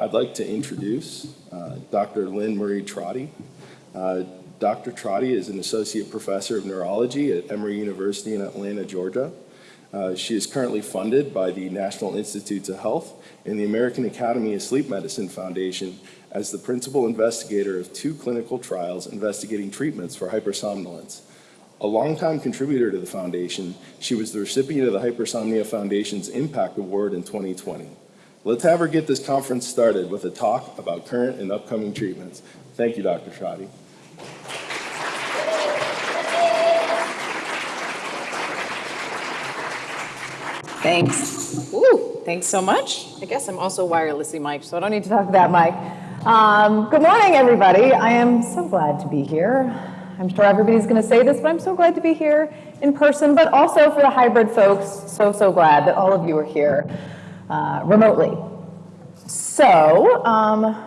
I'd like to introduce uh, Dr. Lynn Marie Trotti. Uh, Dr. Trotti is an associate professor of neurology at Emory University in Atlanta, Georgia. Uh, she is currently funded by the National Institutes of Health and the American Academy of Sleep Medicine Foundation as the principal investigator of two clinical trials investigating treatments for hypersomnolence. A longtime contributor to the foundation, she was the recipient of the Hypersomnia Foundation's Impact Award in 2020. Let's have her get this conference started with a talk about current and upcoming treatments. Thank you, Dr. Trotti. Thanks. Ooh, thanks so much. I guess I'm also wirelessly mic'd, so I don't need to talk that mic. Um, good morning, everybody. I am so glad to be here. I'm sure everybody's going to say this, but I'm so glad to be here in person, but also for the hybrid folks, so, so glad that all of you are here uh, remotely. So, um,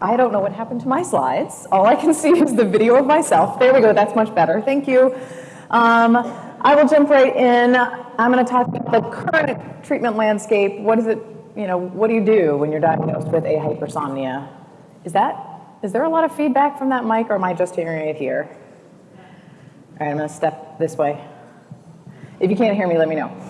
I don't know what happened to my slides. All I can see is the video of myself. There we go, that's much better. Thank you. Um, I will jump right in. I'm going to talk about the current treatment landscape. What is it, you know, what do you do when you're diagnosed with a hypersomnia? Is that, is there a lot of feedback from that mic or am I just hearing it here? All right, I'm going to step this way. If you can't hear me, let me know.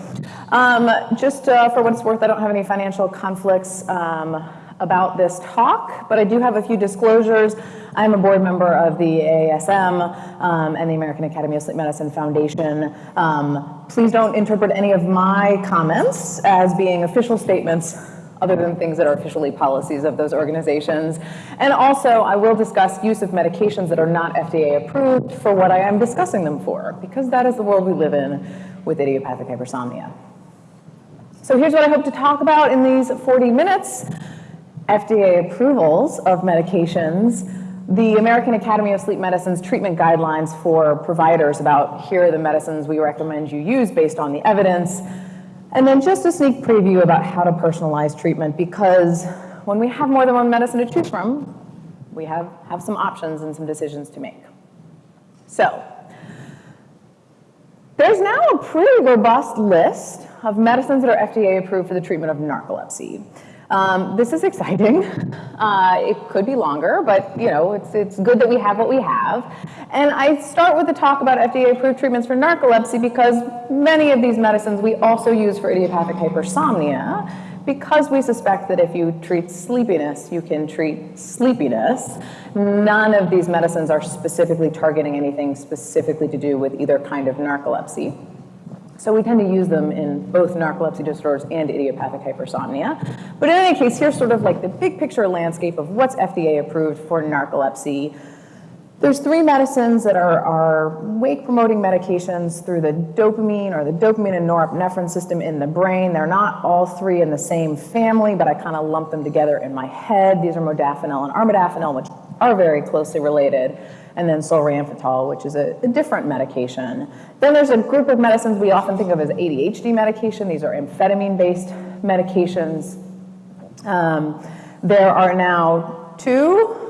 Um, just uh, for what it's worth, I don't have any financial conflicts um, about this talk, but I do have a few disclosures. I'm a board member of the AASM um, and the American Academy of Sleep Medicine Foundation. Um, please don't interpret any of my comments as being official statements other than things that are officially policies of those organizations. And also, I will discuss use of medications that are not FDA approved for what I am discussing them for, because that is the world we live in with idiopathic hypersomnia. So here's what I hope to talk about in these 40 minutes. FDA approvals of medications, the American Academy of Sleep Medicine's treatment guidelines for providers about here are the medicines we recommend you use based on the evidence, and then just a sneak preview about how to personalize treatment because when we have more than one medicine to choose from, we have, have some options and some decisions to make. So, there's now a pretty robust list of medicines that are FDA approved for the treatment of narcolepsy. Um, this is exciting. Uh, it could be longer, but you know, it's, it's good that we have what we have. And I start with the talk about FDA-approved treatments for narcolepsy because many of these medicines we also use for idiopathic hypersomnia because we suspect that if you treat sleepiness, you can treat sleepiness. None of these medicines are specifically targeting anything specifically to do with either kind of narcolepsy. So we tend to use them in both narcolepsy disorders and idiopathic hypersomnia. But in any case, here's sort of like the big picture landscape of what's FDA approved for narcolepsy. There's three medicines that are, are wake promoting medications through the dopamine or the dopamine and norepinephrine system in the brain. They're not all three in the same family, but I kind of lump them together in my head. These are modafinil and armodafinil, which are very closely related and then solriamfetol, which is a, a, different medication. Then there's a group of medicines we often think of as ADHD medication. These are amphetamine-based medications. Um, there are now two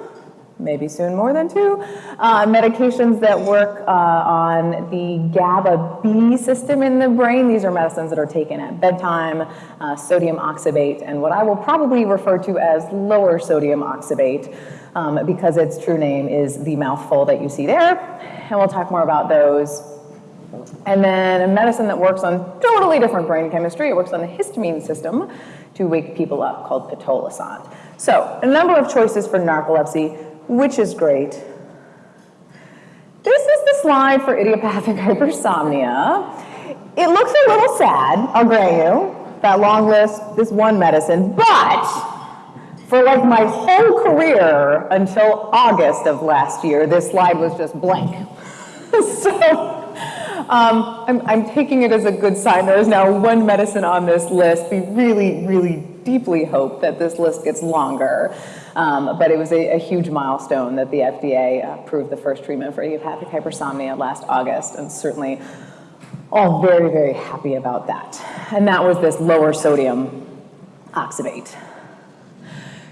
maybe soon more than two, uh, medications that work uh, on the GABA B system in the brain. These are medicines that are taken at bedtime, uh, sodium oxybate, and what I will probably refer to as lower sodium oxybate um, because its true name is the mouthful that you see there, and we'll talk more about those. And then a medicine that works on totally different brain chemistry, it works on the histamine system to wake people up called pitolisant. So a number of choices for narcolepsy, which is great. This is the slide for idiopathic hypersomnia. It looks a little sad, I'll grant you, that long list, this one medicine, but for like my whole career until August of last year, this slide was just blank. so um, I'm, I'm taking it as a good sign. There is now one medicine on this list. We really, really deeply hope that this list gets longer. Um, but it was a, a, huge milestone that the FDA approved the first treatment for idiopathic hypersomnia last August, and certainly all very, very happy about that. And that was this lower sodium oxybate.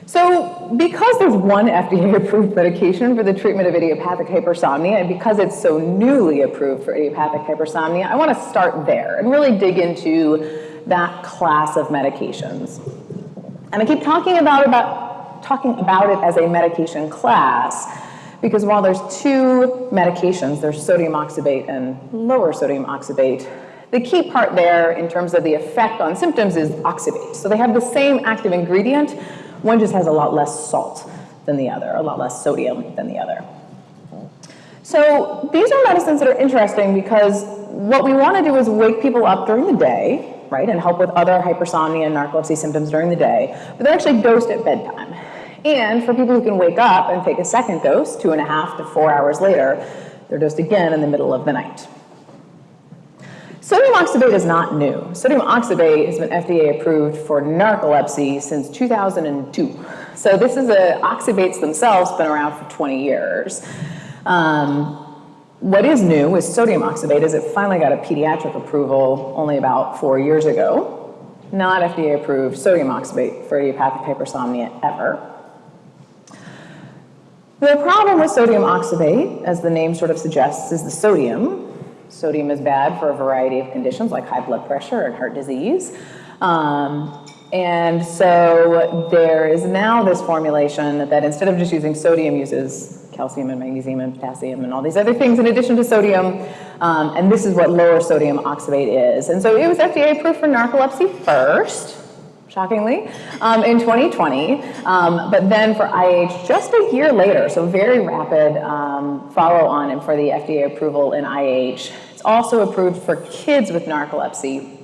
So because there's one FDA-approved medication for the treatment of idiopathic hypersomnia, and because it's so newly approved for idiopathic hypersomnia, I want to start there and really dig into that class of medications. And I keep talking about, about, talking about it as a medication class because while there's two medications, there's sodium oxybate and lower sodium oxybate, the key part there in terms of the effect on symptoms is oxybate. So they have the same active ingredient, one just has a lot less salt than the other, a lot less sodium than the other. So these are medicines that are interesting because what we want to do is wake people up during the day, right, and help with other hypersomnia and narcolepsy symptoms during the day, but they're actually dosed at bedtime. And for people who can wake up and take a second dose, two and a half to four hours later, they're dosed again in the middle of the night. Sodium oxybate is not new. Sodium oxybate has been FDA approved for narcolepsy since 2002. So this is a, oxybates themselves been around for 20 years. Um, what is new with sodium oxybate is it finally got a pediatric approval only about four years ago. Not FDA approved sodium oxybate for idiopathic hypersomnia ever. The problem with sodium oxybate, as the name sort of suggests, is the sodium. Sodium is bad for a variety of conditions like high blood pressure and heart disease. Um, and so there is now this formulation that instead of just using sodium uses calcium and magnesium and potassium and all these other things in addition to sodium. Um, and this is what lower sodium oxybate is. And so it was FDA approved for narcolepsy first shockingly, um, in 2020. Um, but then for IH, just a year later, so very rapid um, follow on and for the FDA approval in IH. It's also approved for kids with narcolepsy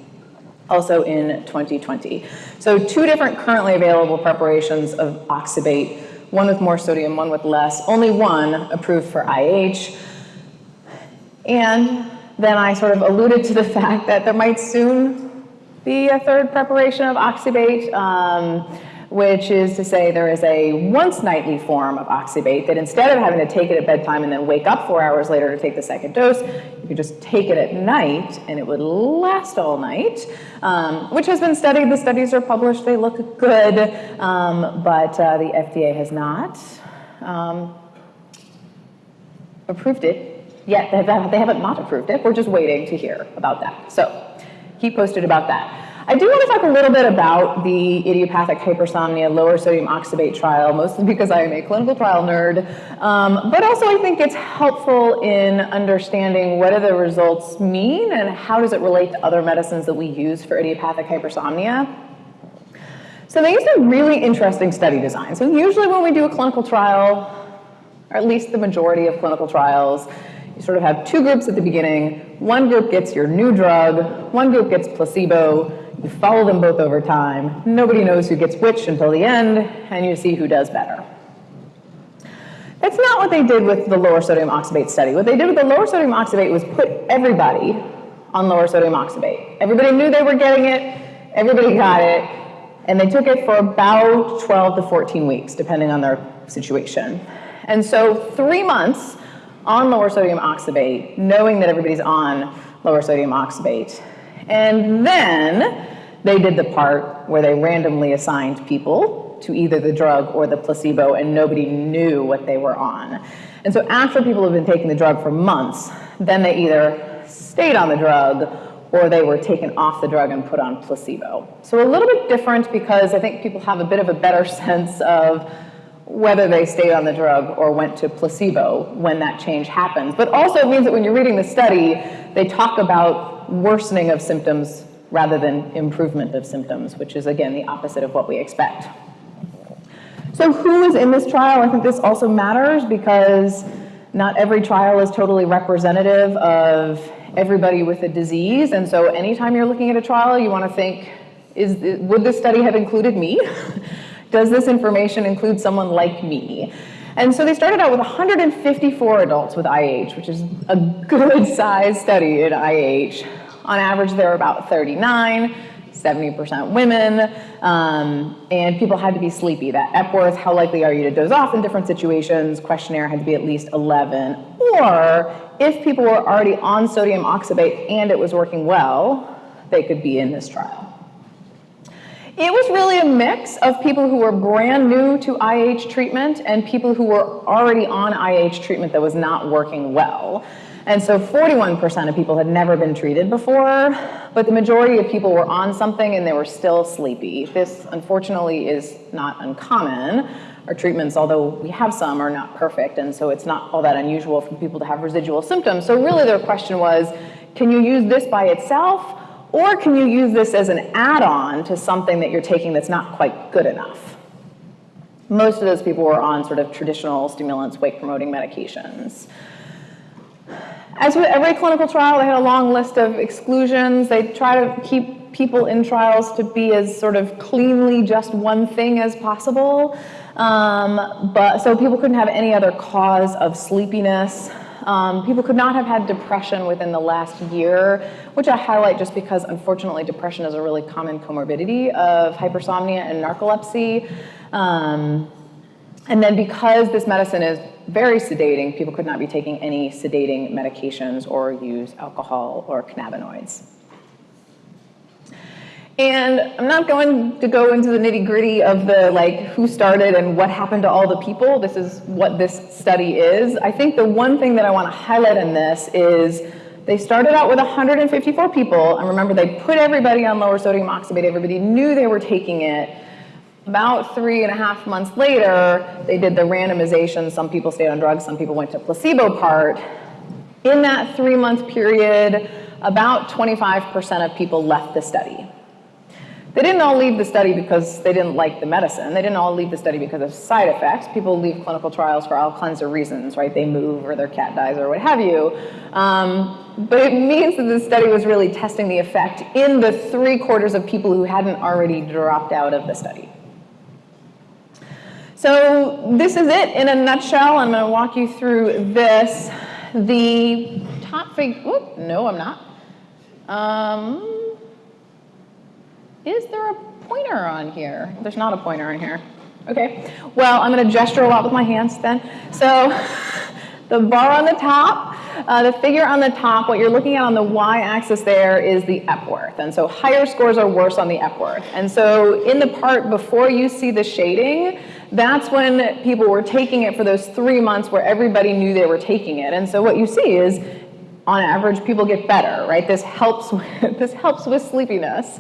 also in 2020. So two different currently available preparations of oxybate, one with more sodium, one with less, only one approved for IH. And then I sort of alluded to the fact that there might soon be a third preparation of oxybate, um, which is to say there is a once nightly form of oxybate that instead of having to take it at bedtime and then wake up four hours later to take the second dose, you could just take it at night and it would last all night, um, which has been studied. The studies are published, they look good, um, but uh, the FDA has not um, approved it yet. They haven't not approved it. We're just waiting to hear about that. So keep posted about that. I do want to talk a little bit about the idiopathic hypersomnia lower sodium oxybate trial, mostly because I am a clinical trial nerd, um, but also I think it's helpful in understanding what do the results mean and how does it relate to other medicines that we use for idiopathic hypersomnia. So they used a really interesting study design. So usually when we do a clinical trial, or at least the majority of clinical trials, you sort of have two groups at the beginning. One group gets your new drug, one group gets placebo. You follow them both over time. Nobody knows who gets which until the end, and you see who does better. That's not what they did with the lower sodium oxybate study. What they did with the lower sodium oxybate was put everybody on lower sodium oxybate. Everybody knew they were getting it, everybody got it, and they took it for about 12 to 14 weeks, depending on their situation. And so three months on lower sodium oxybate, knowing that everybody's on lower sodium oxybate. And then they did the part where they randomly assigned people to either the drug or the placebo and nobody knew what they were on. And so after people have been taking the drug for months, then they either stayed on the drug or they were taken off the drug and put on placebo. So a little bit different because I think people have a bit of a better sense of whether they stayed on the drug or went to placebo when that change happens. But also it means that when you're reading the study, they talk about worsening of symptoms rather than improvement of symptoms, which is again the opposite of what we expect. So who is in this trial? I think this also matters because not every trial is totally representative of everybody with a disease. And so anytime you're looking at a trial, you want to think, is, would this study have included me? Does this information include someone like me? And so they started out with 154 adults with IH, which is a good size study in IH. On average, they're about 39, 70% women, um, and people had to be sleepy. That Epworth, how likely are you to doze off in different situations, questionnaire had to be at least 11. Or if people were already on sodium oxybate and it was working well, they could be in this trial. It was really a mix of people who were brand new to IH treatment and people who were already on IH treatment that was not working well. And so 41% of people had never been treated before, but the majority of people were on something and they were still sleepy. This, unfortunately, is not uncommon. Our treatments, although we have some, are not perfect, and so it's not all that unusual for people to have residual symptoms. So really their question was, can you use this by itself, or can you use this as an add-on to something that you're taking that's not quite good enough? Most of those people were on sort of traditional stimulants, wake-promoting medications. As with every clinical trial, they had a long list of exclusions. They try to keep people in trials to be as sort of cleanly just one thing as possible. Um, but so people couldn't have any other cause of sleepiness. Um, people could not have had depression within the last year, which I highlight just because unfortunately depression is a really common comorbidity of hypersomnia and narcolepsy. Um, and then because this medicine is very sedating, people could not be taking any sedating medications or use alcohol or cannabinoids. And I'm not going to go into the nitty gritty of the like who started and what happened to all the people. This is what this study is. I think the one thing that I want to highlight in this is they started out with 154 people. And remember, they put everybody on lower sodium oxybate. Everybody knew they were taking it. About three and a half months later, they did the randomization. Some people stayed on drugs, some people went to placebo part. In that three month period, about 25% of people left the study. They didn't all leave the study because they didn't like the medicine. They didn't all leave the study because of side effects. People leave clinical trials for all kinds of reasons, right? They move or their cat dies or what have you. Um, but it means that the study was really testing the effect in the three quarters of people who hadn't already dropped out of the study. So this is it in a nutshell. I'm going to walk you through this. The top figure, no, I'm not. Um, is there a pointer on here? There's not a pointer on here. Okay, well, I'm going to gesture a lot with my hands then. So the bar on the top, uh, the figure on the top, what you're looking at on the y-axis there is the Epworth. And so higher scores are worse on the Epworth. And so in the part before you see the shading, that's when people were taking it for those three months where everybody knew they were taking it. And so what you see is, on average, people get better, right? This helps with, this helps with sleepiness.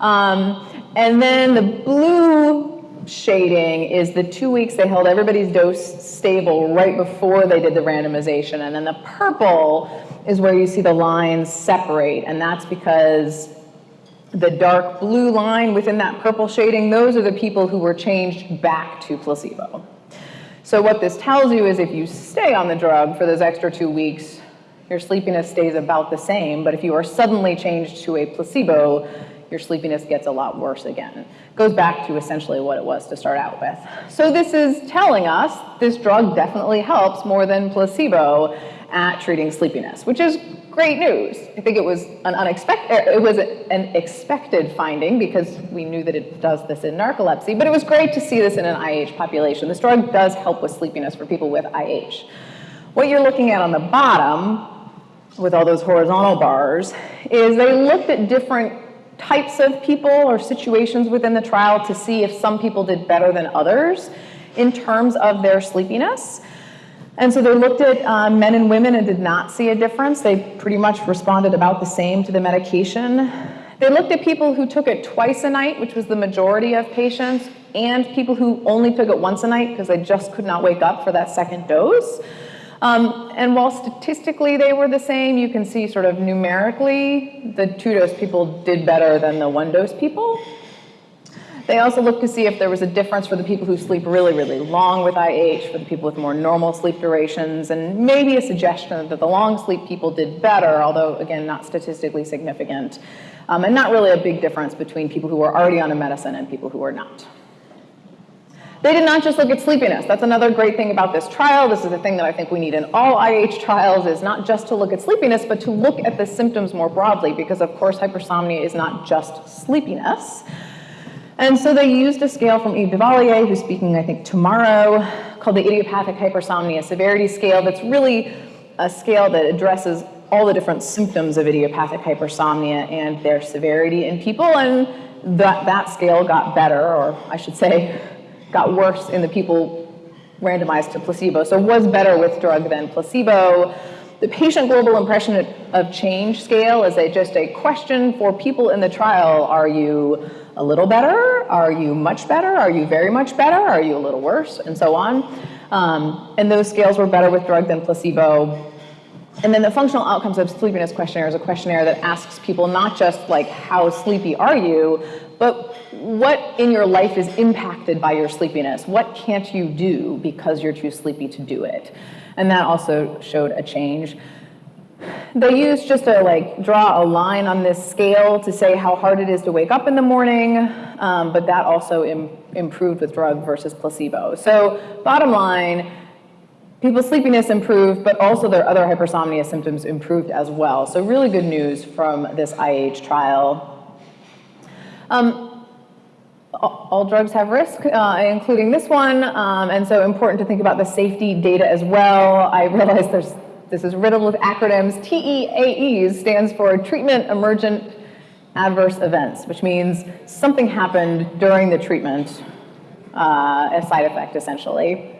Um, and then the blue shading is the two weeks they held everybody's dose stable right before they did the randomization. And then the purple is where you see the lines separate. And that's because the dark blue line within that purple shading, those are the people who were changed back to placebo. So what this tells you is if you stay on the drug for those extra two weeks, your sleepiness stays about the same, but if you are suddenly changed to a placebo, your sleepiness gets a lot worse again. Goes back to essentially what it was to start out with. So this is telling us this drug definitely helps more than placebo at treating sleepiness, which is great news. I think it was an unexpected, er, it was an expected finding because we knew that it does this in narcolepsy, but it was great to see this in an IH population. This drug does help with sleepiness for people with IH. What you're looking at on the bottom with all those horizontal bars is they looked at different types of people or situations within the trial to see if some people did better than others in terms of their sleepiness. And so they looked at uh, men and women and did not see a difference. They pretty much responded about the same to the medication. They looked at people who took it twice a night, which was the majority of patients, and people who only took it once a night because they just could not wake up for that second dose. Um, and while statistically they were the same, you can see sort of numerically the two dose people did better than the one dose people. They also looked to see if there was a difference for the people who sleep really, really long with IH, for the people with more normal sleep durations, and maybe a suggestion that the long sleep people did better, although again, not statistically significant, um, and not really a big difference between people who were already on a medicine and people who were not. They did not just look at sleepiness. That's another great thing about this trial. This is a thing that I think we need in all IH trials is not just to look at sleepiness, but to look at the symptoms more broadly, because of course hypersomnia is not just sleepiness. And so they used a scale from Yves Dauvilliers, who's speaking, I think, tomorrow, called the Idiopathic Hypersomnia Severity Scale. That's really a scale that addresses all the different symptoms of idiopathic hypersomnia and their severity in people. And that, that scale got better, or I should say, got worse in the people randomized to placebo. So was better with drug than placebo. The patient global impression of change scale is a, just a question for people in the trial. Are you a little better? Are you much better? Are you very much better? Are you a little worse? And so on. Um, and those scales were better with drug than placebo. And then the functional outcomes of sleepiness questionnaire is a questionnaire that asks people not just like how sleepy are you, but what in your life is impacted by your sleepiness? What can't you do because you're too sleepy to do it? And that also showed a change. They used just to like draw a line on this scale to say how hard it is to wake up in the morning, um, but that also Im improved with drug versus placebo. So bottom line, people's sleepiness improved, but also their other hypersomnia symptoms improved as well. So really good news from this IH trial. Um, all drugs have risk, uh, including this one, um, and so important to think about the safety data as well. I realize there's this is riddled with acronyms. TEAEs stands for Treatment Emergent Adverse Events, which means something happened during the treatment, uh, a side effect essentially.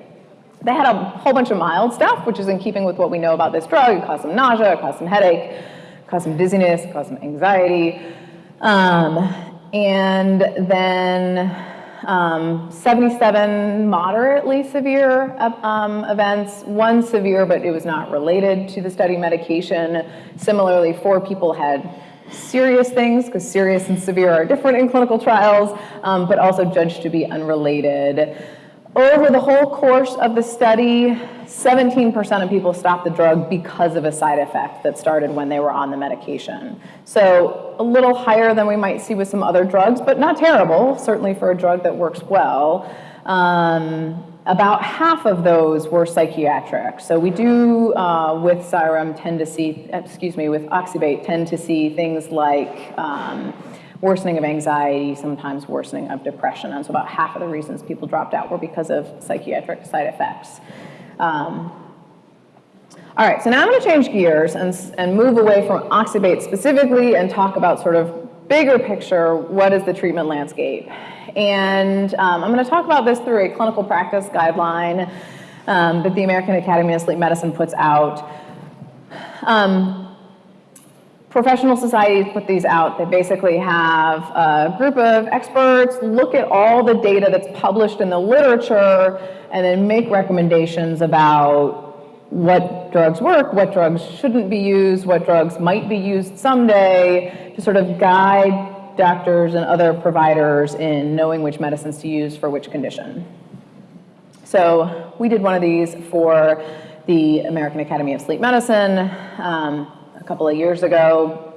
They had a whole bunch of mild stuff, which is in keeping with what we know about this drug. It caused some nausea, it caused some headache, caused some dizziness, caused some anxiety. Um, and then um, 77 moderately severe um, events, one severe, but it was not related to the study medication. Similarly, four people had serious things, because serious and severe are different in clinical trials, um, but also judged to be unrelated. Over the whole course of the study, 17% of people stopped the drug because of a side effect that started when they were on the medication. So a little higher than we might see with some other drugs, but not terrible, certainly for a drug that works well. Um, about half of those were psychiatric. So we do, uh, with Xyrem, tend to see, excuse me, with oxybate, tend to see things like um, worsening of anxiety, sometimes worsening of depression. And so about half of the reasons people dropped out were because of psychiatric side effects. Um, all right, so now I'm going to change gears and, and move away from oxybate specifically and talk about sort of bigger picture, what is the treatment landscape? And um, I'm going to talk about this through a clinical practice guideline um, that the American Academy of Sleep Medicine puts out. Um, professional societies put these out. They basically have a group of experts look at all the data that's published in the literature and then make recommendations about what drugs work, what drugs shouldn't be used, what drugs might be used someday, to sort of guide doctors and other providers in knowing which medicines to use for which condition. So we did one of these for the American Academy of Sleep Medicine. Um, a couple of years ago.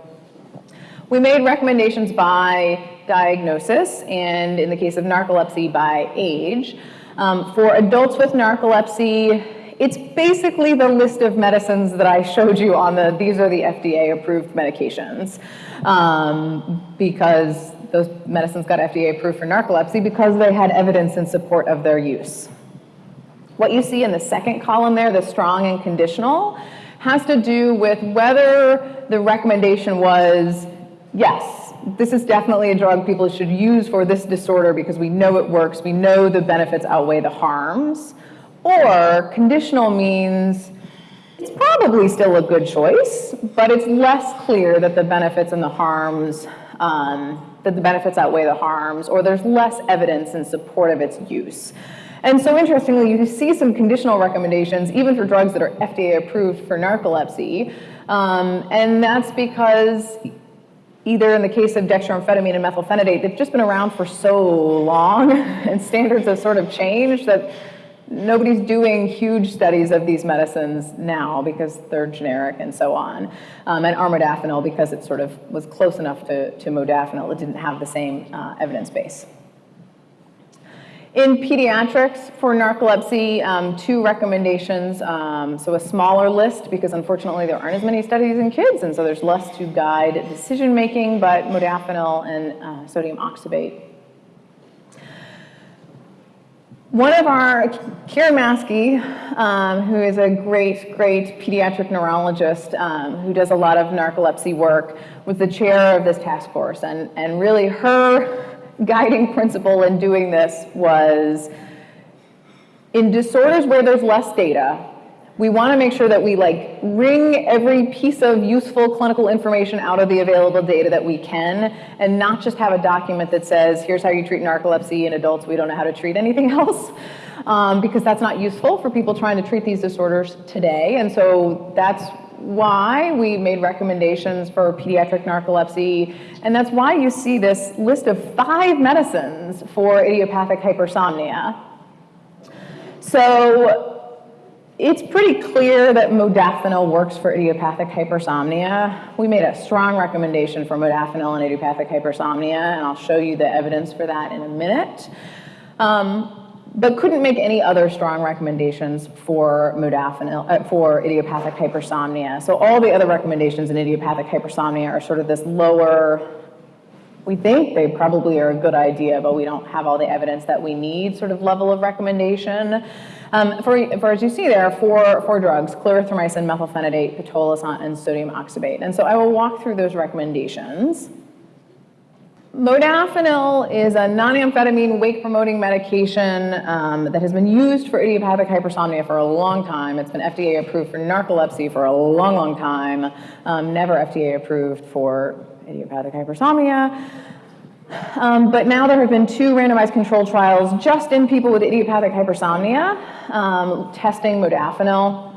We made recommendations by diagnosis, and in the case of narcolepsy, by age. Um, for adults with narcolepsy, it's basically the list of medicines that I showed you on the, these are the FDA-approved medications. Um, because those medicines got FDA approved for narcolepsy because they had evidence in support of their use. What you see in the second column there, the strong and conditional, has to do with whether the recommendation was, yes, this is definitely a drug people should use for this disorder because we know it works, we know the benefits outweigh the harms, or conditional means it's probably still a good choice, but it's less clear that the benefits and the harms, um, that the benefits outweigh the harms, or there's less evidence in support of its use. And so interestingly, you see some conditional recommendations, even for drugs that are FDA approved for narcolepsy. Um, and that's because either in the case of dextroamphetamine and methylphenidate, they've just been around for so long and standards have sort of changed that nobody's doing huge studies of these medicines now because they're generic and so on. Um, and armodafinil because it sort of was close enough to, to modafinil, it didn't have the same uh, evidence base. In pediatrics for narcolepsy, um, two recommendations. Um, so a smaller list because unfortunately there aren't as many studies in kids and so there's less to guide decision making, but modafinil and uh, sodium oxybate. One of our, Kiran Maski, um, who is a great, great pediatric neurologist um, who does a lot of narcolepsy work, was the chair of this task force. And, and really her guiding principle in doing this was in disorders where there's less data, We want to make sure that we like wring every piece of useful clinical information out of the available data that we can and not just have a document that says, here's how you treat narcolepsy in adults, we don't know how to treat anything else. Um, because that's not useful for people trying to treat these disorders today. And so that's why we made recommendations for pediatric narcolepsy, and that's why you see this list of five medicines for idiopathic hypersomnia. So it's pretty clear that modafinil works for idiopathic hypersomnia. We made a strong recommendation for modafinil in idiopathic hypersomnia, and I'll show you the evidence for that in a minute. Um, but couldn't make any other strong recommendations for modafinil, uh, for idiopathic hypersomnia. So all the other recommendations in idiopathic hypersomnia are sort of this lower, we think they probably are a good idea, but we don't have all the evidence that we need sort of level of recommendation. Um, for, for, as you see there, four, four drugs, clarithromycin, methylphenidate, pitolisant, and sodium oxybate. And so I will walk through those recommendations. Modafinil is a non-amphetamine wake-promoting medication um, that has been used for idiopathic hypersomnia for a long time. It's been FDA approved for narcolepsy for a long, long time. Um, never FDA approved for idiopathic hypersomnia. Um, but now there have been two randomized controlled trials just in people with idiopathic hypersomnia um, testing modafinil.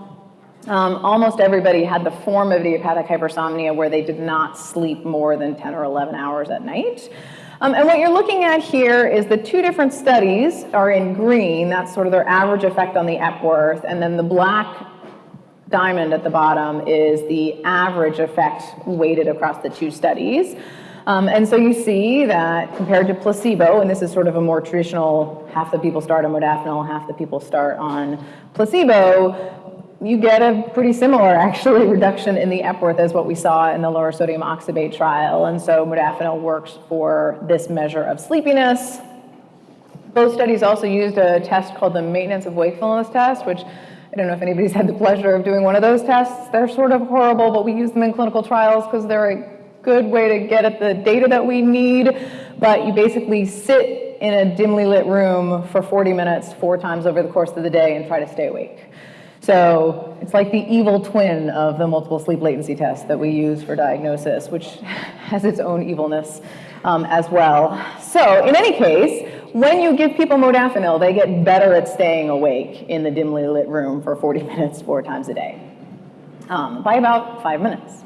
Um, almost everybody had the form of idiopathic hypersomnia where they did not sleep more than 10 or 11 hours at night. Um, and what you're looking at here is the two different studies are in green, that's sort of their average effect on the Epworth, and then the black diamond at the bottom is the average effect weighted across the two studies. Um, and so you see that compared to placebo, and this is sort of a more traditional, half the people start on modafinil, half the people start on placebo, you get a pretty similar, actually, reduction in the Epworth as what we saw in the lower sodium oxybate trial. And so modafinil works for this measure of sleepiness. Both studies also used a test called the maintenance of wakefulness test, which I don't know if anybody's had the pleasure of doing one of those tests. They're sort of horrible, but we use them in clinical trials because they're a good way to get at the data that we need. But you basically sit in a dimly lit room for 40 minutes, four times over the course of the day, and try to stay awake. So it's like the evil twin of the multiple sleep latency test that we use for diagnosis, which has its own evilness um, as well. So in any case, when you give people modafinil, they get better at staying awake in the dimly lit room for 40 minutes, four times a day, um, by about five minutes.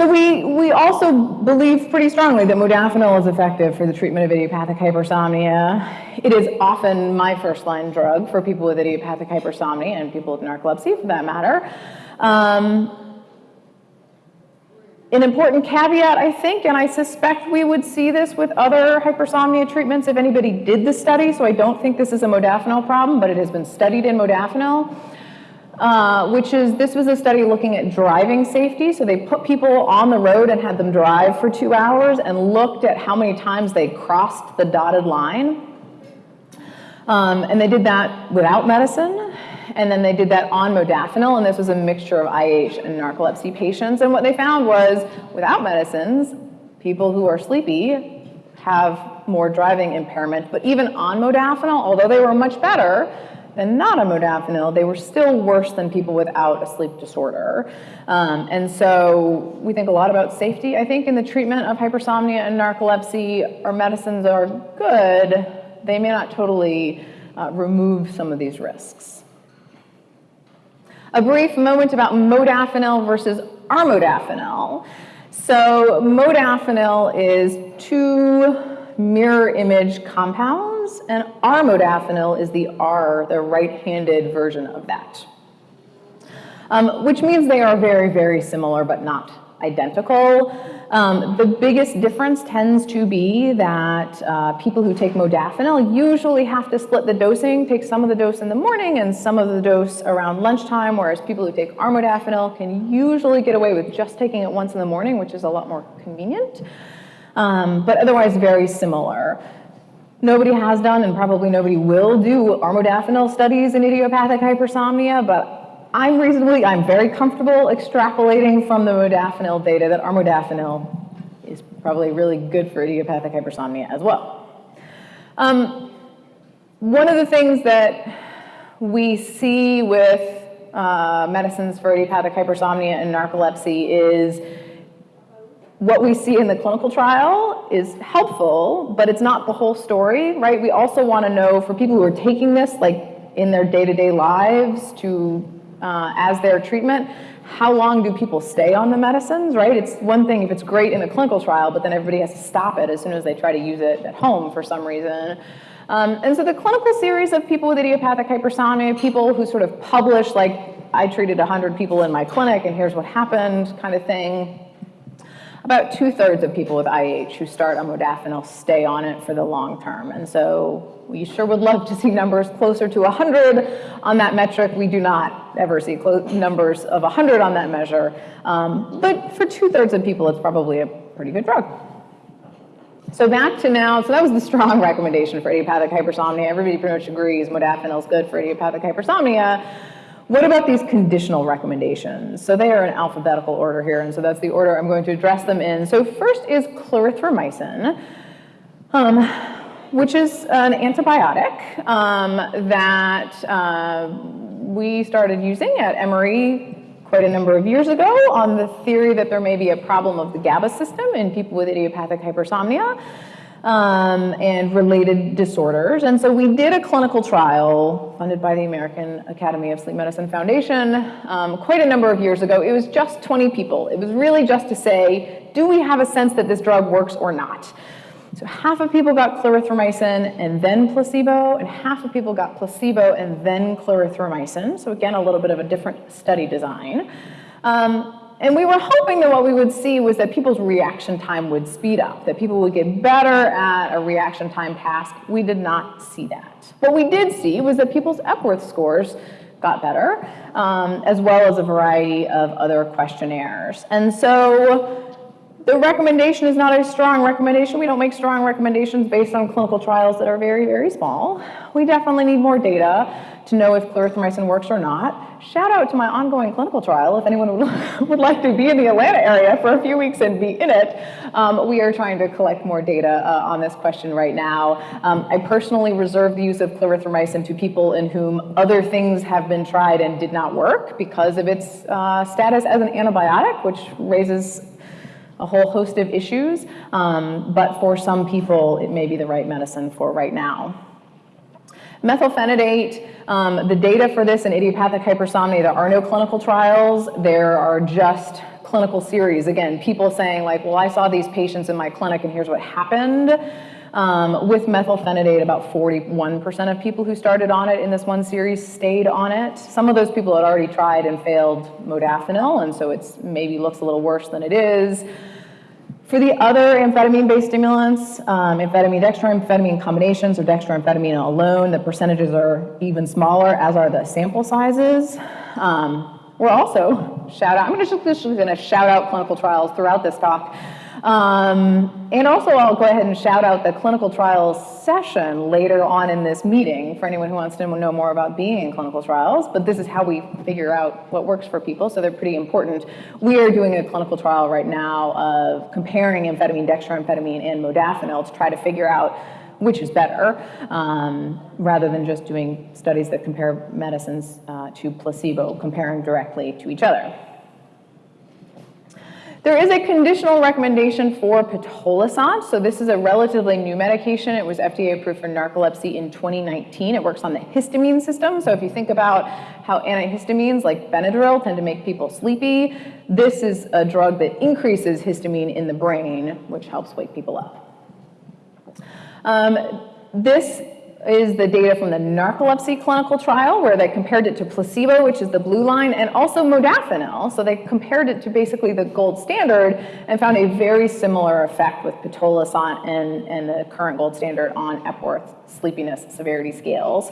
So we, we also believe pretty strongly that modafinil is effective for the treatment of idiopathic hypersomnia. It is often my first line drug for people with idiopathic hypersomnia and people with narcolepsy for that matter. Um, an important caveat, I think, and I suspect we would see this with other hypersomnia treatments if anybody did the study, so I don't think this is a modafinil problem, but it has been studied in modafinil. Uh, which is this was a study looking at driving safety. So they put people on the road and had them drive for two hours and looked at how many times they crossed the dotted line. Um, and they did that without medicine. And then they did that on modafinil, and this was a mixture of IH and narcolepsy patients. And what they found was without medicines, people who are sleepy have more driving impairment. But even on modafinil, although they were much better, and not a modafinil, they were still worse than people without a sleep disorder. Um, and so we think a lot about safety, I think, in the treatment of hypersomnia and narcolepsy. Our medicines are good. They may not totally uh, remove some of these risks. A brief moment about modafinil versus armodafinil. So modafinil is two mirror image compounds, and armodafinil is the R, the right-handed version of that. Um, which means they are very, very similar, but not identical. Um, the biggest difference tends to be that uh, people who take modafinil usually have to split the dosing, take some of the dose in the morning and some of the dose around lunchtime, whereas people who take armodafinil can usually get away with just taking it once in the morning, which is a lot more convenient um, but otherwise very similar. Nobody has done, and probably nobody will do armodafinil studies in idiopathic hypersomnia, but I'm reasonably, I'm very comfortable extrapolating from the modafinil data that armodafinil is probably really good for idiopathic hypersomnia as well. Um, one of the things that we see with uh, medicines for idiopathic hypersomnia and narcolepsy is what we see in the clinical trial is helpful, but it's not the whole story, right? We also want to know for people who are taking this, like in their day-to-day lives, to uh, as their treatment, how long do people stay on the medicines, right? It's one thing if it's great in a clinical trial, but then everybody has to stop it as soon as they try to use it at home for some reason. Um, and so the clinical series of people with idiopathic hypersomnia, people who sort of publish like, I treated 100 people in my clinic and here's what happened kind of thing, about two thirds of people with IH who start on modafinil stay on it for the long term. And so we sure would love to see numbers closer to 100 on that metric. We do not ever see close numbers of 100 on that measure. Um, but for two thirds of people, it's probably a pretty good drug. So back to now, so that was the strong recommendation for idiopathic hypersomnia. Everybody pretty much agrees modafinil is good for idiopathic hypersomnia. What about these conditional recommendations? So they are in alphabetical order here, and so that's the order I'm going to address them in. So first is clarithromycin, um, which is an antibiotic um, that uh, we started using at Emory quite a number of years ago on the theory that there may be a problem of the GABA system in people with idiopathic hypersomnia um, and related disorders. And so we did a clinical trial funded by the American Academy of Sleep Medicine Foundation um, quite a number of years ago. It was just 20 people. It was really just to say, do we have a sense that this drug works or not? So half of people got clarithromycin and then placebo, and half of people got placebo and then clarithromycin. So again, a little bit of a different study design. Um, and we were hoping that what we would see was that people's reaction time would speed up, that people would get better at a reaction time task. We did not see that. What we did see was that people's Epworth scores got better, um, as well as a variety of other questionnaires. And so the recommendation is not a strong recommendation. We don't make strong recommendations based on clinical trials that are very, very small. We definitely need more data to know if clarithromycin works or not. Shout out to my ongoing clinical trial if anyone would, like to be in the Atlanta area for a few weeks and be in it. Um, we are trying to collect more data uh, on this question right now. Um, I personally reserve the use of clarithromycin to people in whom other things have been tried and did not work because of its uh, status as an antibiotic, which raises a whole host of issues, um, but for some people, it may be the right medicine for right now. Methylphenidate, um, the data for this in idiopathic hypersomnia, there are no clinical trials. There are just clinical series. Again, people saying like, well, I saw these patients in my clinic and here's what happened. Um, with methylphenidate, about 41% of people who started on it in this one series stayed on it. Some of those people had already tried and failed modafinil, and so it's maybe looks a little worse than it is. For the other amphetamine-based stimulants, um, amphetamine dextroamphetamine combinations or dextroamphetamine alone, the percentages are even smaller, as are the sample sizes. Um, we're also shout out. I'm just, just going to shout out clinical trials throughout this talk. Um, and also, I'll go ahead and shout out the clinical trials session later on in this meeting for anyone who wants to know more about being in clinical trials. But this is how we figure out what works for people, so they're pretty important. We are doing a clinical trial right now of comparing amphetamine, dextroamphetamine, and modafinil to try to figure out which is better, um, rather than just doing studies that compare medicines uh, to placebo, comparing directly to each other. There is a conditional recommendation for pitolisant. So this is a relatively new medication. It was FDA approved for narcolepsy in 2019. It works on the histamine system. So if you think about how antihistamines like Benadryl tend to make people sleepy, this is a drug that increases histamine in the brain, which helps wake people up. Um, this is the data from the narcolepsy clinical trial where they compared it to placebo, which is the blue line, and also modafinil. So they compared it to basically the gold standard and found a very similar effect with pitolisant and, and the current gold standard on Epworth sleepiness severity scales.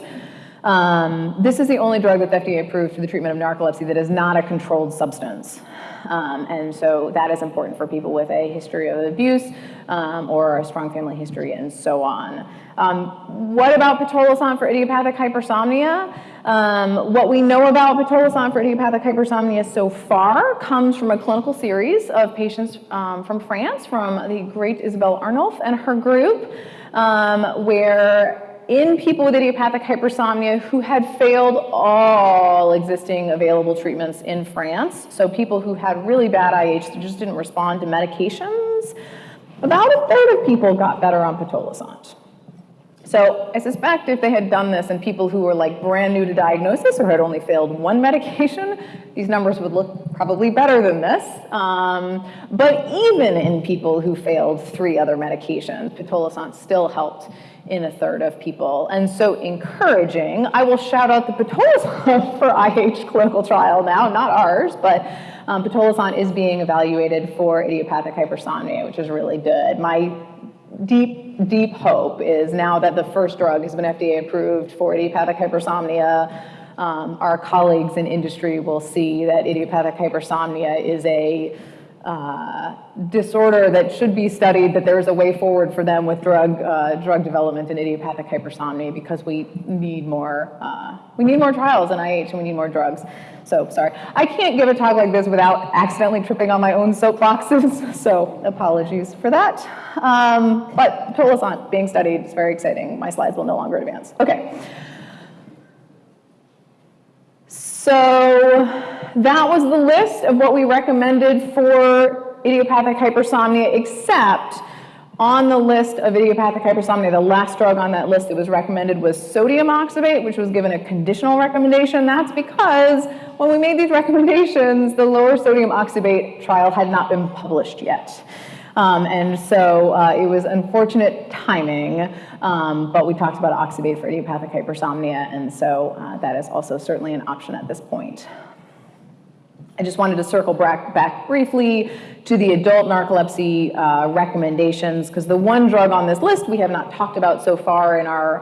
Um, this is the only drug that's FDA approved for the treatment of narcolepsy that is not a controlled substance. Um, and so that is important for people with a history of abuse um, or a strong family history and so on. Um, what about pitolisant for idiopathic hypersomnia? Um, what we know about pitolisant for idiopathic hypersomnia so far comes from a clinical series of patients um, from France, from the great Isabelle Arnulf and her group, um, where in people with idiopathic hypersomnia who had failed all existing available treatments in France, so people who had really bad IH that just didn't respond to medications, about a third of people got better on pitolisant. So I suspect if they had done this in people who were like brand new to diagnosis or had only failed one medication, these numbers would look probably better than this. Um, but even in people who failed three other medications, pitolisant still helped in a third of people. And so encouraging, I will shout out the pitolisant for IH clinical trial now, not ours, but um, pitolisant is being evaluated for idiopathic hypersomnia, which is really good. My deep, deep hope is now that the first drug has been FDA approved for idiopathic hypersomnia, um, our colleagues in industry will see that idiopathic hypersomnia is a uh, disorder that should be studied, that there is a way forward for them with drug, uh, drug development in idiopathic hypersomnia because we need more, uh, we need more trials in IH and we need more drugs. So sorry, I can't give a talk like this without accidentally tripping on my own soapboxes, so apologies for that. Um, but pitolisant being studied is very exciting. My slides will no longer advance. Okay. So that was the list of what we recommended for idiopathic hypersomnia, except on the list of idiopathic hypersomnia, the last drug on that list that was recommended was sodium oxybate, which was given a conditional recommendation. That's because when we made these recommendations, the lower sodium oxybate trial had not been published yet. Um, and so uh, it was unfortunate timing, um, but we talked about oxybate for idiopathic hypersomnia, and so uh, that is also certainly an option at this point. I just wanted to circle back, back briefly to the adult narcolepsy uh, recommendations, because the one drug on this list we have not talked about so far in our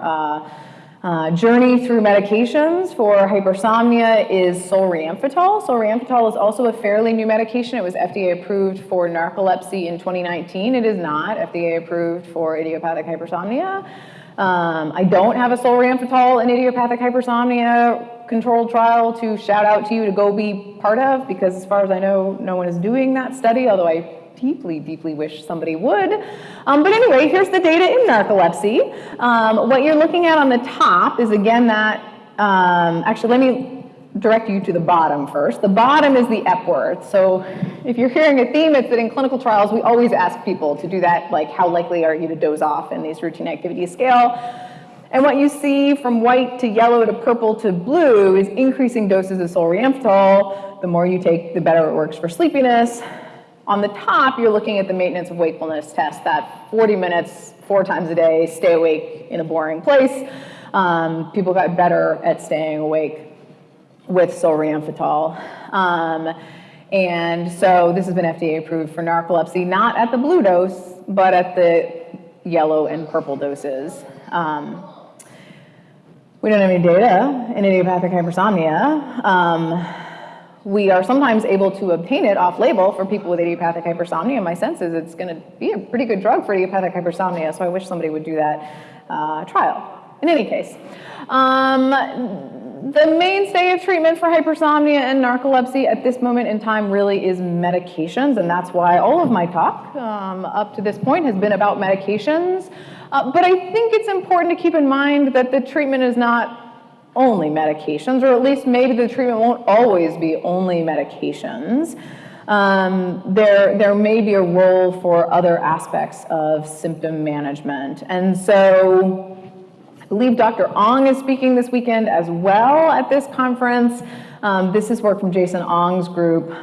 uh, journey through medications for hypersomnia is solriamfetol. Solriamfetol is also a fairly new medication. It was FDA approved for narcolepsy in 2019. It is not FDA approved for idiopathic hypersomnia. Um, I don't have a solriamfetol and idiopathic hypersomnia controlled trial to shout out to you to go be part of because as far as I know, no one is doing that study, although I deeply, deeply wish somebody would. Um, but anyway, here's the data in narcolepsy. Um, what you're looking at on the top is again that, um, actually let me direct you to the bottom first. The bottom is the Epworth. So if you're hearing a theme, it's that in clinical trials, we always ask people to do that, like how likely are you to doze off in these routine activity scale. And what you see from white to yellow to purple to blue is increasing doses of solriamfetol. The more you take, the better it works for sleepiness. On the top, you're looking at the maintenance of wakefulness test, that 40 minutes, four times a day, stay awake in a boring place. Um, people got better at staying awake with solriamfetol. Um, and so this has been FDA approved for narcolepsy, not at the blue dose, but at the yellow and purple doses. Um, we don't have any data in idiopathic hypersomnia. We are sometimes able to obtain it off label for people with idiopathic hypersomnia. My sense is it's going to be a pretty good drug for idiopathic hypersomnia, so I wish somebody would do that uh, trial. In any case, um, the mainstay of treatment for hypersomnia and narcolepsy at this moment in time really is medications, and that's why all of my talk um, up to this point has been about medications. Uh, but I think it's important to keep in mind that the treatment is not only medications, or at least maybe the treatment won't always be only medications. Um, there, there may be a role for other aspects of symptom management. And so I believe Dr. Ong is speaking this weekend as well at this conference. Um, this is work from Jason Ong's group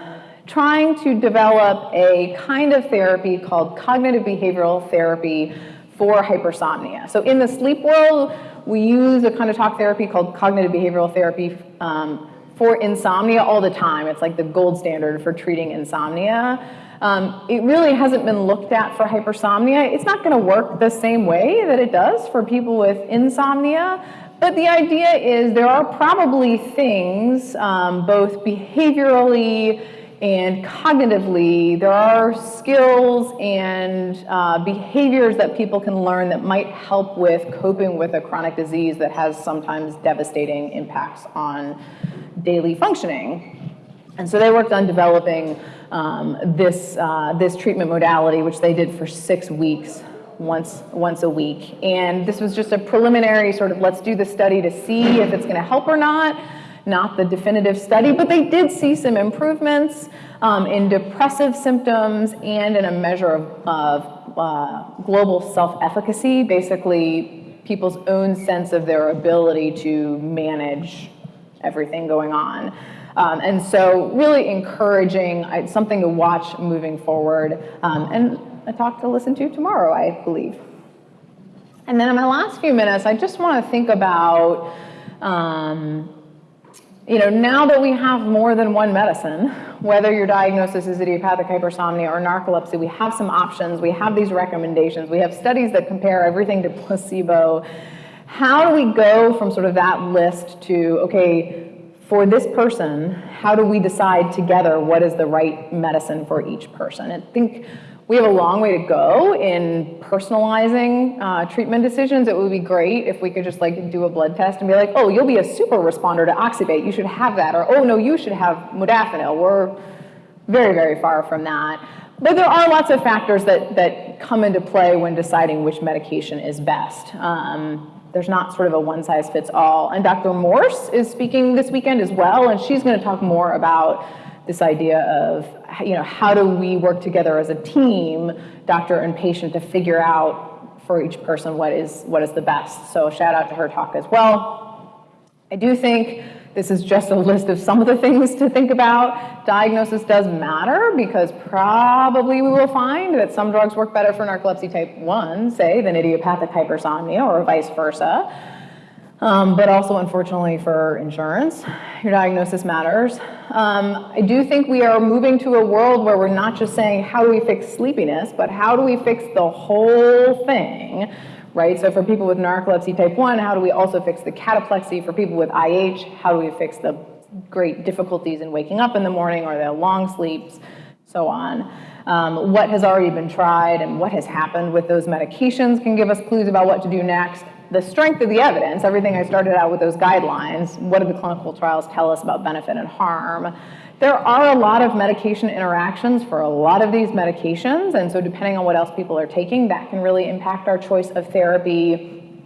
trying to develop a kind of therapy called cognitive behavioral therapy for hypersomnia. So in the sleep world, we use a kind of talk therapy called cognitive behavioral therapy um, for insomnia all the time. It's like the gold standard for treating insomnia. Um, it really hasn't been looked at for hypersomnia. It's not going to work the same way that it does for people with insomnia. But the idea is there are probably things, um, both behaviorally and cognitively, there are skills and uh, behaviors that people can learn that might help with coping with a chronic disease that has sometimes devastating impacts on daily functioning. And so they worked on developing um, this, uh, this treatment modality, which they did for six weeks once, once a week. And this was just a preliminary sort of let's do the study to see if it's going to help or not, not the definitive study, but they did see some improvements um, in depressive symptoms and in a measure of, uh, global self-efficacy, basically people's own sense of their ability to manage everything going on. Um, and so really encouraging, uh, something to watch moving forward, um, and a talk to listen to tomorrow, I believe. And then in my last few minutes, I just want to think about, um, you know, now that we have more than one medicine, whether your diagnosis is idiopathic hypersomnia or narcolepsy, we have some options, we have these recommendations, we have studies that compare everything to placebo. How do we go from sort of that list to, okay, for this person, how do we decide together what is the right medicine for each person? I think we have a long way to go in personalizing uh, treatment decisions. It would be great if we could just like do a blood test and be like, oh, you'll be a super responder to oxybate. You should have that. Or, oh, no, you should have modafinil. We're very, very far from that. But there are lots of factors that, that come into play when deciding which medication is best. Um, there's not sort of a one size fits all. And Dr. Morse is speaking this weekend as well, and she's going to talk more about this idea of you know how do we work together as a team, doctor and patient, to figure out for each person what is what is the best. So shout out to her talk as well. I do think this is just a list of some of the things to think about. Diagnosis does matter because probably we will find that some drugs work better for narcolepsy type 1, say, than idiopathic hypersomnia or vice versa. Um, but also, unfortunately, for insurance, your diagnosis matters. Um, I do think we are moving to a world where we're not just saying, how do we fix sleepiness, but how do we fix the whole thing right? So for people with narcolepsy type 1, how do we also fix the cataplexy? For people with IH, how do we fix the great difficulties in waking up in the morning or the long sleeps, so on. Um, what has already been tried and what has happened with those medications can give us clues about what to do next. The strength of the evidence, everything I started out with those guidelines, what do the clinical trials tell us about benefit and harm? There are a lot of medication interactions for a lot of these medications, and so depending on what else people are taking, that can really impact our choice of therapy,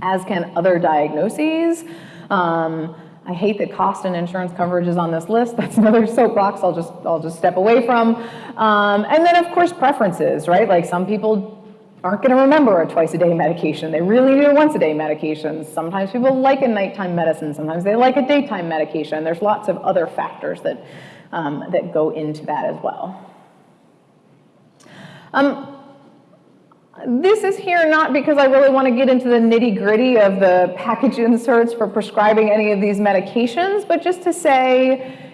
as can other diagnoses. Um, I hate that cost and insurance coverage is on this list. That's another soapbox I'll just, I'll just step away from. Um, and then, of course, preferences, right? Like some people aren't going to remember a twice a day medication. They really need a once a day medication. Sometimes people like a nighttime medicine. Sometimes they like a daytime medication. There's lots of other factors that, um, that go into that as well. Um, this is here not because I really want to get into the nitty gritty of the package inserts for prescribing any of these medications, but just to say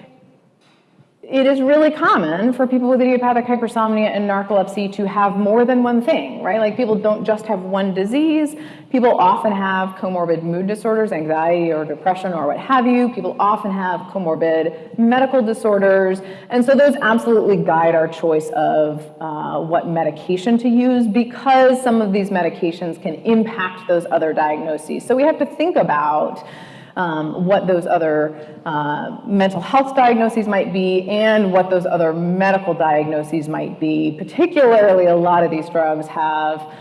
it is really common for people with idiopathic hypersomnia and narcolepsy to have more than one thing, right? Like people don't just have one disease. People often have comorbid mood disorders, anxiety or depression or what have you. People often have comorbid medical disorders. And so those absolutely guide our choice of uh, what medication to use because some of these medications can impact those other diagnoses. So we have to think about um, what those other uh, mental health diagnoses might be and what those other medical diagnoses might be. Particularly, a lot of these drugs have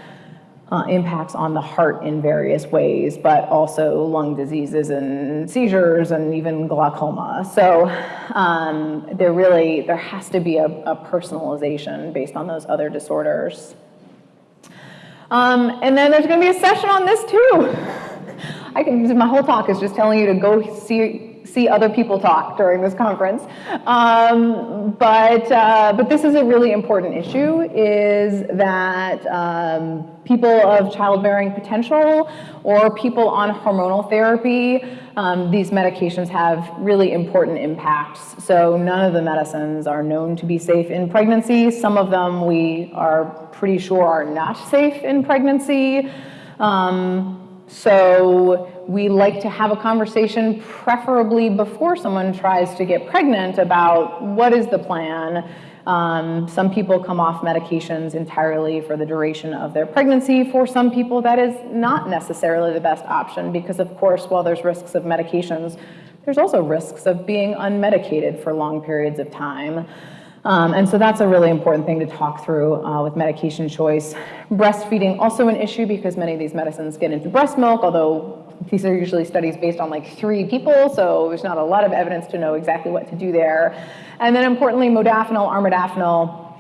uh, impacts on the heart in various ways, but also lung diseases and seizures and even glaucoma. So um, there really, there has to be a, a personalization based on those other disorders. Um, and then there's going to be a session on this too. I can, my whole talk is just telling you to go see, see other people talk during this conference. Um, but, uh, but this is a really important issue, is that um, people of childbearing potential or people on hormonal therapy, um, these medications have really important impacts. So none of the medicines are known to be safe in pregnancy. Some of them we are pretty sure are not safe in pregnancy. Um, so we like to have a conversation, preferably before someone tries to get pregnant, about what is the plan. Um, some people come off medications entirely for the duration of their pregnancy. For some people, that is not necessarily the best option because, of course, while there's risks of medications, there's also risks of being unmedicated for long periods of time. Um, and so that's a really important thing to talk through uh, with medication choice. Breastfeeding also an issue because many of these medicines get into breast milk, although these are usually studies based on like three people, so there's not a lot of evidence to know exactly what to do there. And then importantly, modafinil, armodafinil,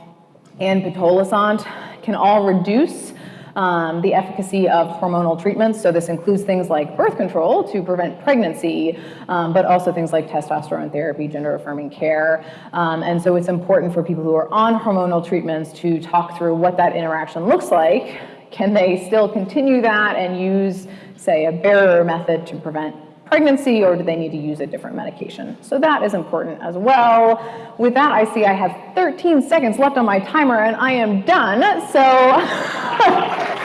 and pitolisant can all reduce um, the efficacy of hormonal treatments. So this includes things like birth control to prevent pregnancy, um, but also things like testosterone therapy, gender affirming care. Um, and so it's important for people who are on hormonal treatments to talk through what that interaction looks like. Can they still continue that and use, say, a barrier method to prevent pregnancy or do they need to use a different medication? So that is important as well. With that, I see I have 13 seconds left on my timer and I am done. So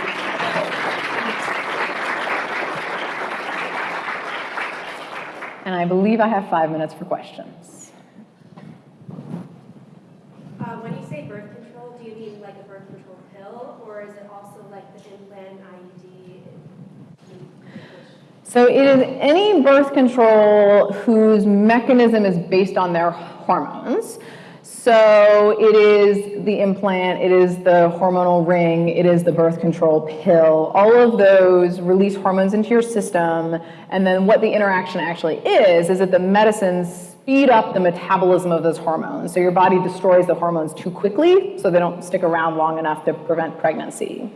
and I believe I have five minutes for questions. Uh, when you say birth control, do you mean like a birth control pill, or is it also like the implant IUD? So it is any birth control whose mechanism is based on their hormones. So it is the implant, it is the hormonal ring, it is the birth control pill. All of those release hormones into your system. And then what the interaction actually is, is that the medicines speed up the metabolism of those hormones. So your body destroys the hormones too quickly, so they don't stick around long enough to prevent pregnancy.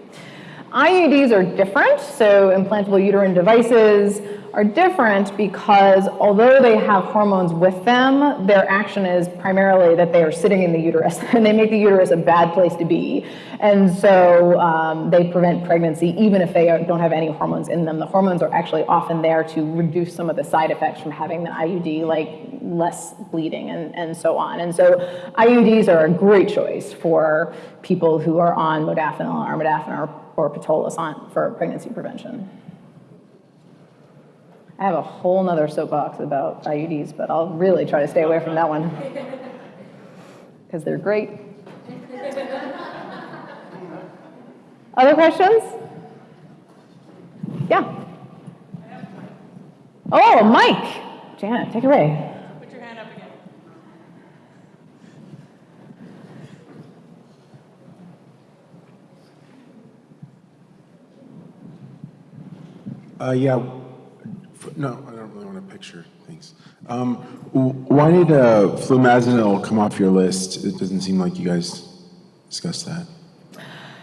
IUDs are different, so implantable uterine devices are different because although they have hormones with them, their action is primarily that they are sitting in the uterus and they make the uterus a bad place to be. And so um, they prevent pregnancy even if they don't have any hormones in them. The hormones are actually often there to reduce some of the side effects from having the IUD, like less bleeding and, and so on. And so IUDs are a great choice for people who are on modafinil, or armodafinil, or, or pitolisant for pregnancy prevention. I have a whole nother soapbox about IUDs, but I'll really try to stay away from that one. Because they're great. Other questions? Yeah. Oh, Mike. Janet, take it away. Put your hand up again. Uh, yeah, no, I don't really want a picture, thanks. Um, why did uh, flumazenil come off your list? It doesn't seem like you guys discussed that.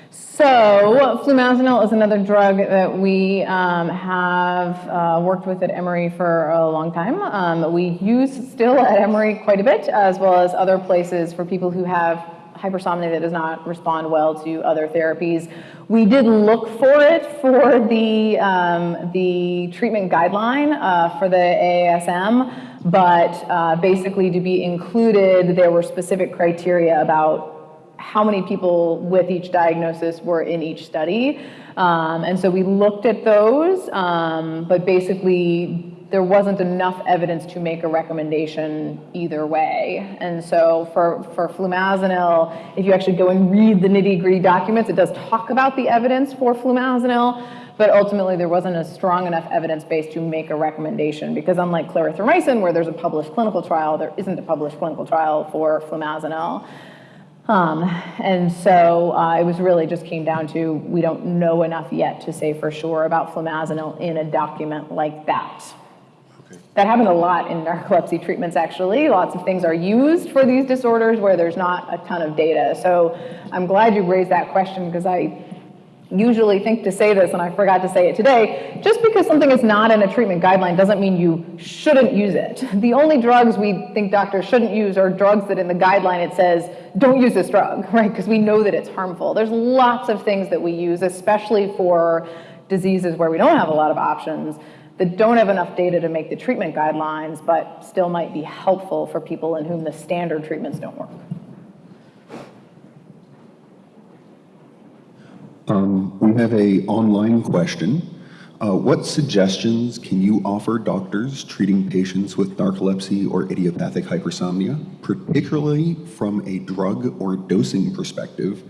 So flumazenil is another drug that we um, have uh, worked with at Emory for a long time. Um, we use still at Emory quite a bit, as well as other places for people who have hypersomnia that does not respond well to other therapies. We did look for it for the, um, the treatment guideline uh, for the AASM, but uh, basically to be included, there were specific criteria about how many people with each diagnosis were in each study. Um, and so we looked at those, um, but basically there wasn't enough evidence to make a recommendation either way. And so for, for flumazenil, if you actually go and read the nitty gritty documents, it does talk about the evidence for flumazenil, but ultimately there wasn't a strong enough evidence base to make a recommendation because unlike clarithromycin, where there's a published clinical trial, there isn't a published clinical trial for flumazenil. Um, and so uh, it was really just came down to we don't know enough yet to say for sure about flumazenil in a document like that. That happened a lot in narcolepsy treatments, actually. Lots of things are used for these disorders where there's not a ton of data. So I'm glad you raised that question because I usually think to say this and I forgot to say it today. Just because something is not in a treatment guideline doesn't mean you shouldn't use it. The only drugs we think doctors shouldn't use are drugs that in the guideline it says, don't use this drug, right? Because we know that it's harmful. There's lots of things that we use, especially for diseases where we don't have a lot of options that don't have enough data to make the treatment guidelines, but still might be helpful for people in whom the standard treatments don't work. Um, We have a online question. Uh, What suggestions can you offer doctors treating patients with narcolepsy or idiopathic hypersomnia, particularly from a drug or dosing perspective,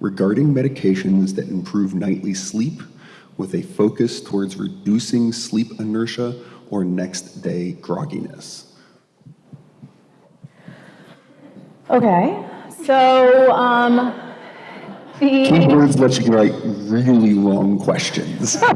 regarding medications that improve nightly sleep with a focus towards reducing sleep inertia or next day grogginess? Okay, So, um, the. Keywords let you write really long questions.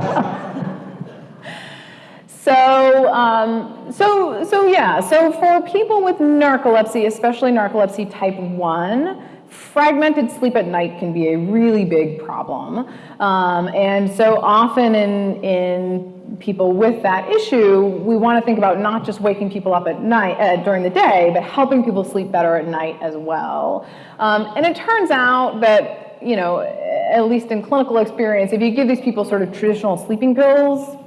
So, um, so, so yeah, so for people with narcolepsy, especially narcolepsy type 1, fragmented sleep at night can be a really big problem. Um, and so often in, in people with that issue, we want to think about not just waking people up at night, uh, during the day, but helping people sleep better at night as well. Um, and it turns out that, you know, at least in clinical experience, if you give these people sort of traditional sleeping pills,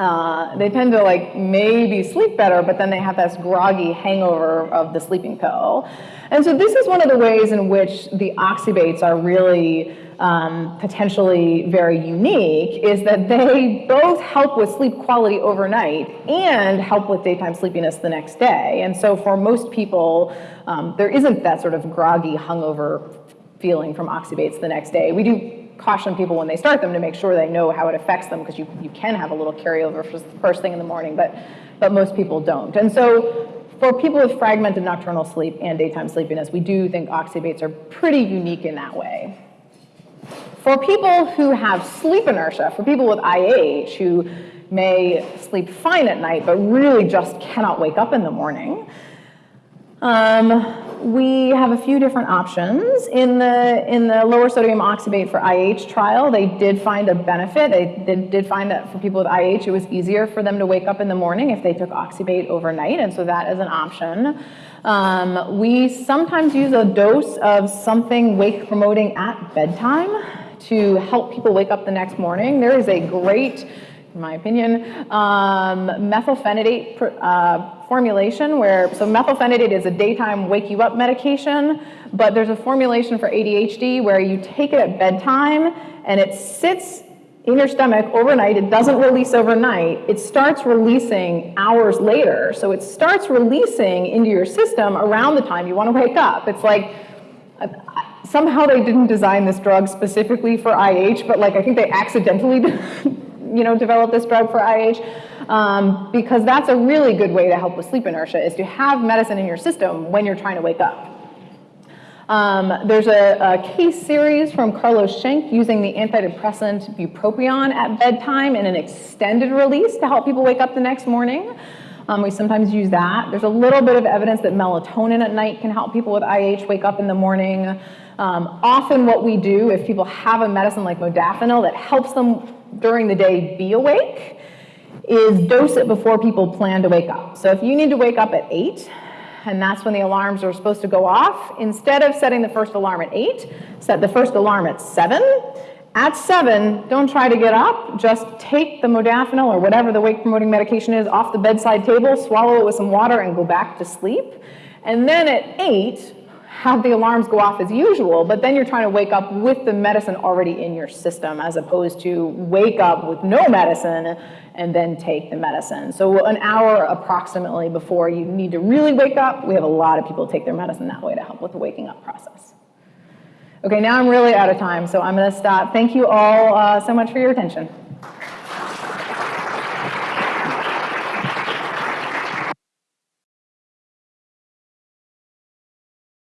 uh, they tend to like maybe sleep better, but then they have this groggy hangover of the sleeping pill. And so this is one of the ways in which the oxybates are really um, potentially very unique is that they both help with sleep quality overnight and help with daytime sleepiness the next day. And so for most people, um, there isn't that sort of groggy hungover feeling from oxybates the next day. We do caution people when they start them to make sure they know how it affects them because you, you can have a little carryover for the first thing in the morning, but, but most people don't. And so for people with fragmented nocturnal sleep and daytime sleepiness, we do think oxybates are pretty unique in that way. For people who have sleep inertia, for people with IH who may sleep fine at night but really just cannot wake up in the morning, um, we have a few different options. In the, in the lower sodium oxybate for IH trial, they did find a benefit. They did, did find that for people with IH, it was easier for them to wake up in the morning if they took oxybate overnight, and so that is an option. Um, we sometimes use a dose of something wake promoting at bedtime to help people wake up the next morning. There is a great in my opinion, um, methylphenidate uh, formulation where, so methylphenidate is a daytime wake you up medication, but there's a formulation for ADHD where you take it at bedtime and it sits in your stomach overnight, it doesn't release overnight, it starts releasing hours later. So it starts releasing into your system around the time you want to wake up. It's like, uh, somehow they didn't design this drug specifically for IH, but like I think they accidentally you know, develop this drug for IH, um, because that's a really good way to help with sleep inertia, is to have medicine in your system when you're trying to wake up. Um, there's a, a, case series from Carlos Schenck using the antidepressant bupropion at bedtime in an extended release to help people wake up the next morning. Um, we sometimes use that. There's a little bit of evidence that melatonin at night can help people with IH wake up in the morning. Um, often what we do if people have a medicine like modafinil that helps them during the day be awake is dose it before people plan to wake up. So if you need to wake up at 8, and that's when the alarms are supposed to go off, instead of setting the first alarm at 8, set the first alarm at 7. At 7, don't try to get up, just take the modafinil or whatever the wake promoting medication is off the bedside table, swallow it with some water and go back to sleep. And then at 8, have the alarms go off as usual, but then you're trying to wake up with the medicine already in your system as opposed to wake up with no medicine and then take the medicine. So an hour approximately before you need to really wake up, we have a lot of people take their medicine that way to help with the waking up process. Okay, now I'm really out of time, so I'm gonna stop. Thank you all uh, so much for your attention.